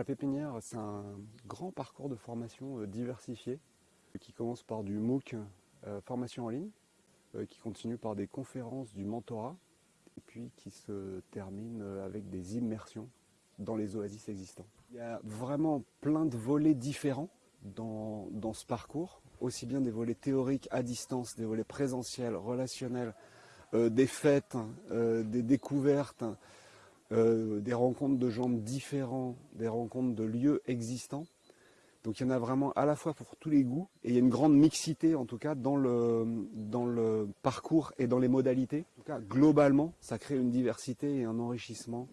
La pépinière, c'est un grand parcours de formation diversifié qui commence par du MOOC, formation en ligne, qui continue par des conférences, du mentorat, et puis qui se termine avec des immersions dans les oasis existants. Il y a vraiment plein de volets différents dans, ce parcours, aussi bien des volets théoriques à distance, des volets présentiels, relationnels, euh, des fêtes, euh, des découvertes, euh, des rencontres de gens différents, des rencontres de lieux existants. Donc il y en a vraiment à la fois pour tous les goûts et il y a une grande mixité en tout cas dans le, dans le parcours et dans les modalités. En tout cas, globalement, ça crée une diversité et un enrichissement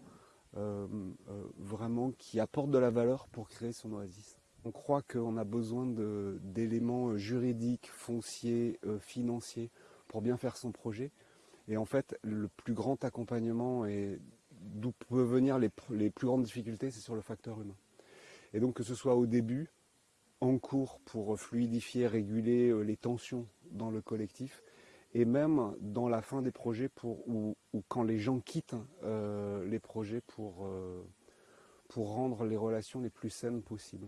vraiment qui apporte de la valeur pour créer son oasis. On croit qu'on a besoin d'éléments juridiques, fonciers, financiers pour bien faire son projet. Et en fait, le plus grand accompagnement et d'où peuvent venir les, plus grandes difficultés, c'est sur le facteur humain. Et donc que ce soit au début, en cours pour fluidifier, réguler euh, les tensions dans le collectif, et même dans la fin des projets pour, ou, quand les gens quittent euh, les projets euh, pour rendre les relations les plus saines possibles.